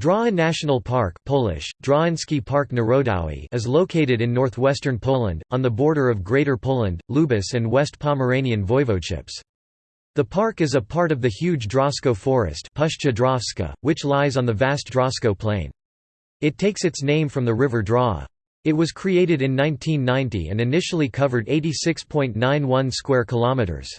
Drawa National Park Polish, Park Narodowy is located in northwestern Poland, on the border of Greater Poland, Lubusz and West Pomeranian voivodeships. The park is a part of the huge Drawsko forest which lies on the vast Drawsko plain. It takes its name from the river Drawa. It was created in 1990 and initially covered 86.91 square kilometers.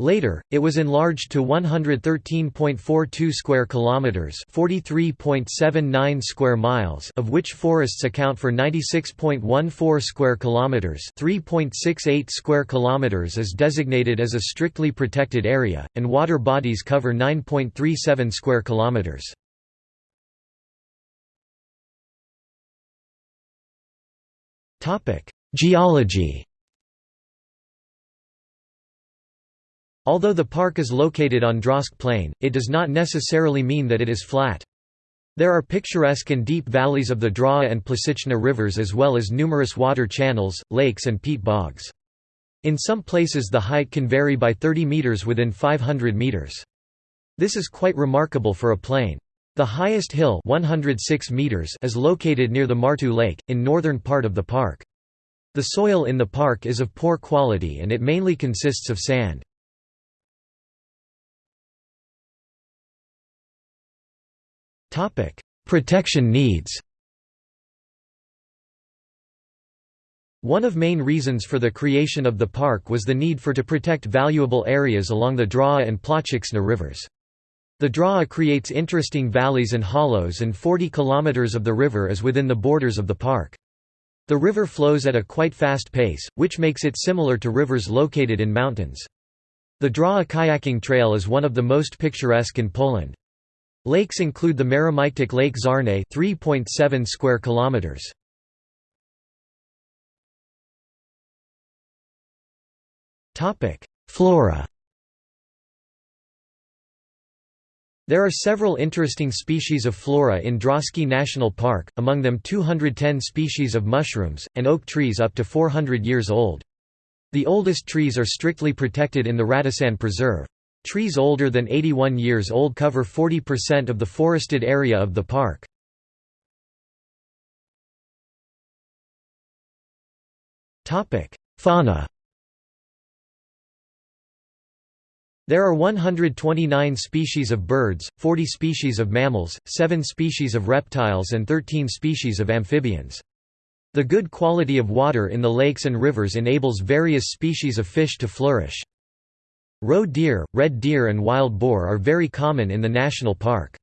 Later, it was enlarged to 113.42 square kilometers, 43.79 square miles, of which forests account for 96.14 square kilometers, 3.68 square kilometers is designated as a strictly protected area, and water bodies cover 9.37 square kilometers. Topic: Geology Although the park is located on Drosk Plain, it does not necessarily mean that it is flat. There are picturesque and deep valleys of the Drawa and Płociczna rivers as well as numerous water channels, lakes and peat bogs. In some places the height can vary by 30 meters within 500 meters. This is quite remarkable for a plain. The highest hill 106 meters is located near the Marta Lake, in northern part of the park. The soil in the park is of poor quality and it mainly consists of sand. Protection needs One of main reasons for the creation of the park was the need for to protect valuable areas along the Drawa and Płociczna rivers. The Drawa creates interesting valleys and hollows and 40 km of the river is within the borders of the park. The river flows at a quite fast pace, which makes it similar to rivers located in mountains. The Drawa kayaking trail is one of the most picturesque in Poland. Lakes include the Maromaitic Lake Czarny 3.7 square kilometers. Topic: Flora. There are several interesting species of flora in Drawski National Park, among them 210 species of mushrooms, and oak trees up to 400 years old. The oldest trees are strictly protected in the Radisson Preserve. Trees older than 81 years old cover 40% of the forested area of the park. Fauna There are 129 species of birds, 40 species of mammals, 7 species of reptiles and 13 species of amphibians. The good quality of water in the lakes and rivers enables various species of fish to flourish. Roe deer, red deer and wild boar are very common in the national park.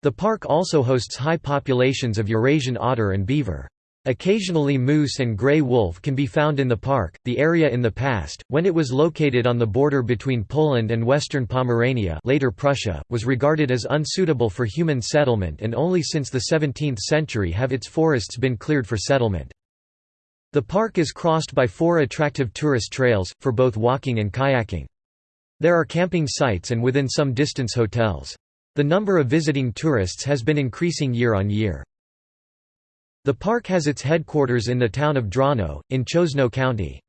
The park also hosts high populations of Eurasian otter and beaver. Occasionally moose and gray wolf can be found in the park. The area in the past, when it was located on the border between Poland and western Pomerania, later Prussia, was regarded as unsuitable for human settlement and only since the 17th century have its forests been cleared for settlement. The park is crossed by four attractive tourist trails for both walking and kayaking. There are camping sites and within some distance hotels. The number of visiting tourists has been increasing year on year. The park has its headquarters in the town of Drawno, in Choszczno County.